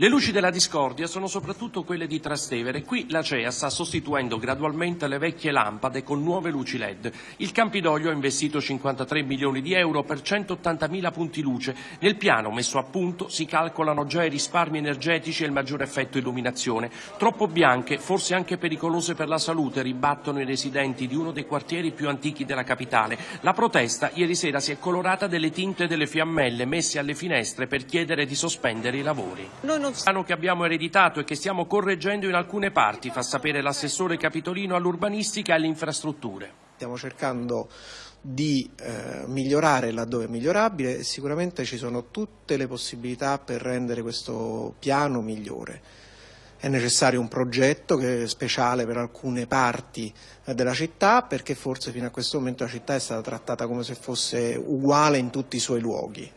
Le luci della discordia sono soprattutto quelle di Trastevere. Qui la CEA sta sostituendo gradualmente le vecchie lampade con nuove luci LED. Il Campidoglio ha investito 53 milioni di euro per 180.000 punti luce. Nel piano messo a punto si calcolano già i risparmi energetici e il maggiore effetto illuminazione. Troppo bianche, forse anche pericolose per la salute, ribattono i residenti di uno dei quartieri più antichi della capitale. La protesta ieri sera si è colorata delle tinte delle fiammelle messe alle finestre per chiedere di sospendere i lavori. Piano che abbiamo ereditato e che stiamo correggendo in alcune parti, fa sapere l'assessore capitolino all'urbanistica e alle infrastrutture. Stiamo cercando di eh, migliorare laddove è migliorabile e sicuramente ci sono tutte le possibilità per rendere questo piano migliore. È necessario un progetto che è speciale per alcune parti eh, della città perché forse fino a questo momento la città è stata trattata come se fosse uguale in tutti i suoi luoghi.